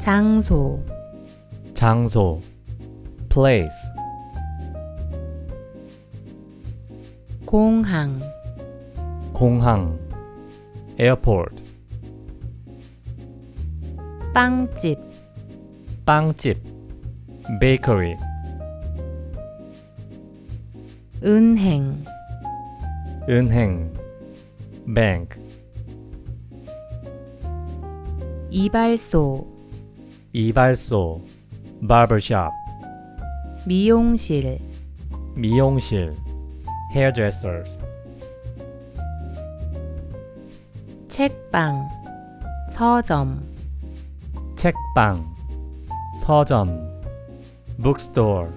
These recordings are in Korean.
장소 장소 place 공항 공항 airport 빵집 빵집 bakery 은행 은행 bank 이발소 이발소 barbershop 미용실 미용실 hairdressers. 책방 서점 책방 서점 bookstore.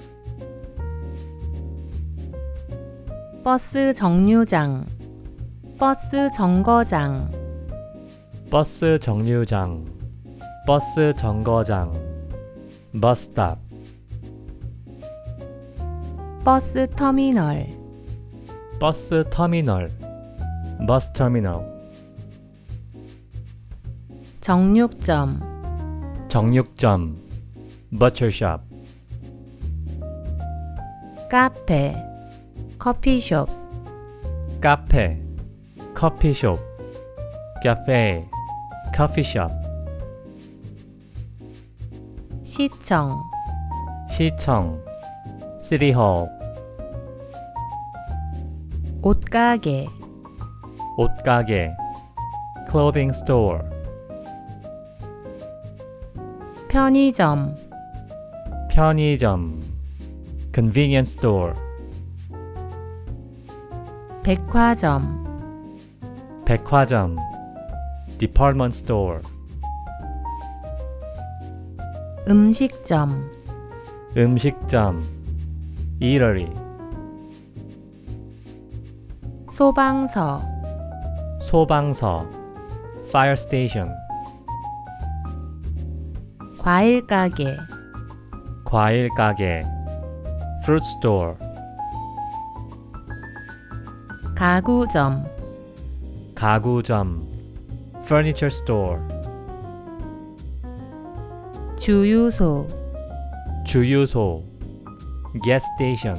버스 정류장 버스 정거장. 버스 정류장 버스 정거장 bus stop 버스 터미널 버스 터미널 bus terminal 정육점 정육점 butcher shop 카페 커피숍 카페 커피숍 cafe coffeeshop 시청 시청 hall 옷가게 옷가게 clothing store 편의점 편의점 convenience store 백화점 백화점 department store 음식점 음식점 eatery 소방서 소방서 fire station 과일 가게 과일 가게 fruit store 가구점 가구점 furniture store 주유소 주유소 gas station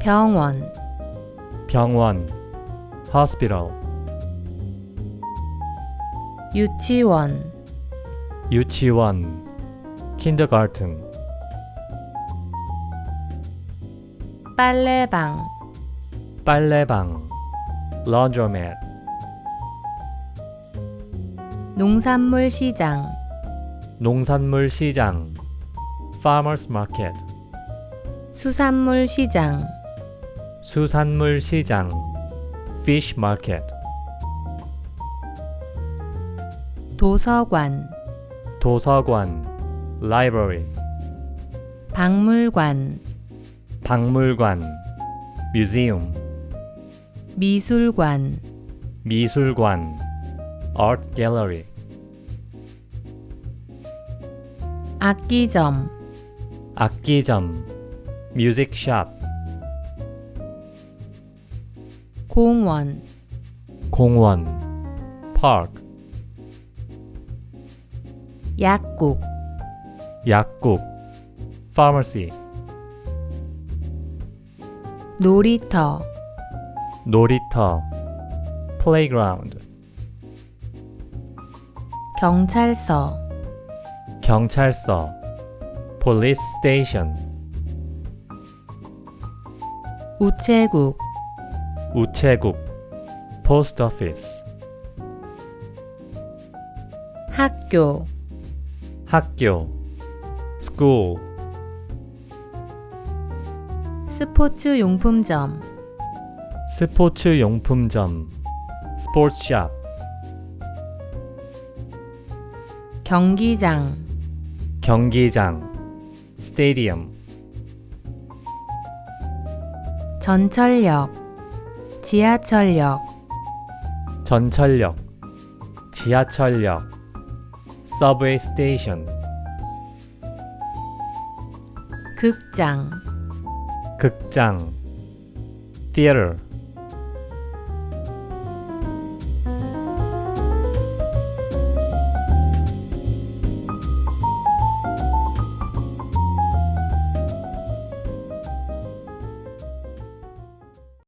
병원 병원 hospital 유치원 유치원 kindergarten 빨래방 빨래방 laundromat 농산물 시장. 농산물 시장. Farmers market. 수산물 시장. 수산물 시장. Fish market. 도서관. 도서관. Library. 박물관. 박물관. Museum. 미술관. 미술관 art gallery 악기점 악기점 music shop 공원 공원 park 약국 약국 pharmacy 놀이터 놀이터 playground 경찰서 경찰서 police station 우체국 우체국 post office 학교 학교 school 스포츠 용품점 스포츠 용품점 sports shop 경기장 경기장 stadium 전철역 지하철역 전철역 지하철역 subway station 극장 극장 theater